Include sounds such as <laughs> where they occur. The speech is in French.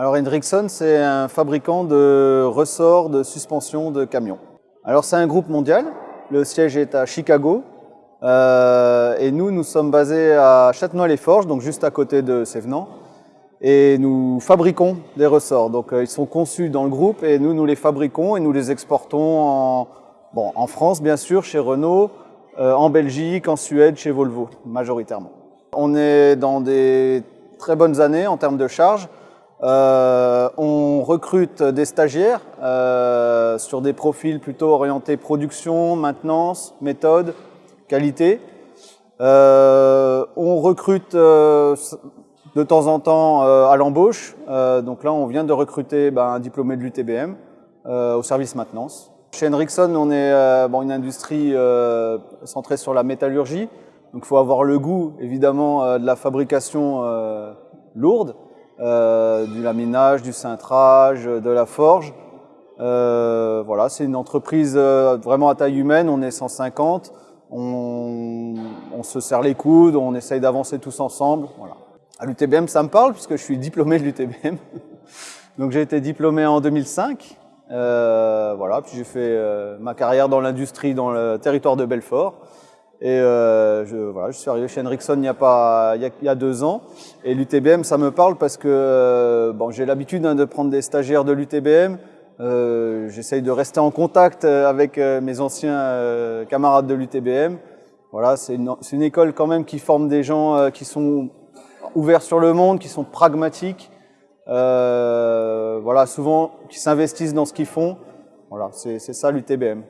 Alors Hendrickson, c'est un fabricant de ressorts de suspension de camions. Alors c'est un groupe mondial, le siège est à Chicago, euh, et nous, nous sommes basés à Châtenois-les-Forges, donc juste à côté de Sévenant, et nous fabriquons des ressorts. Donc euh, ils sont conçus dans le groupe et nous, nous les fabriquons et nous les exportons en, bon, en France, bien sûr, chez Renault, euh, en Belgique, en Suède, chez Volvo, majoritairement. On est dans des très bonnes années en termes de charges. Euh, on recrute des stagiaires euh, sur des profils plutôt orientés production, maintenance, méthode, qualité. Euh, on recrute euh, de temps en temps à l'embauche. donc là, on vient de recruter ben, un diplômé de l'UTBM au service maintenance. Chez Henriksson, on est bon, une industrie centrée sur la métallurgie. Donc il faut avoir le goût, évidemment, de la fabrication lourde. Euh, du laminage, du cintrage, de la forge. Euh, voilà, c'est une entreprise euh, vraiment à taille humaine, on est 150, on, on se serre les coudes, on essaye d'avancer tous ensemble. Voilà. À l'UTBM, ça me parle puisque je suis diplômé de l'UTBM. <laughs> Donc j'ai été diplômé en 2005. Euh, voilà, puis j'ai fait euh, ma carrière dans l'industrie dans le territoire de Belfort. Et euh, je, voilà, je suis arrivé chez Henriksson il y a, pas, il y a, deux ans. Et l'UTBM, ça me parle parce que euh, bon, j'ai l'habitude hein, de prendre des stagiaires de l'UTBM. Euh, J'essaye de rester en contact euh, avec euh, mes anciens camarades de l'UTBM. Voilà, c'est une, une, école quand même qui forme des gens qui sont ouverts sur le monde, qui sont pragmatiques. voilà, souvent qui s'investissent dans ce qu'ils font. Voilà, c'est ça l'UTBM.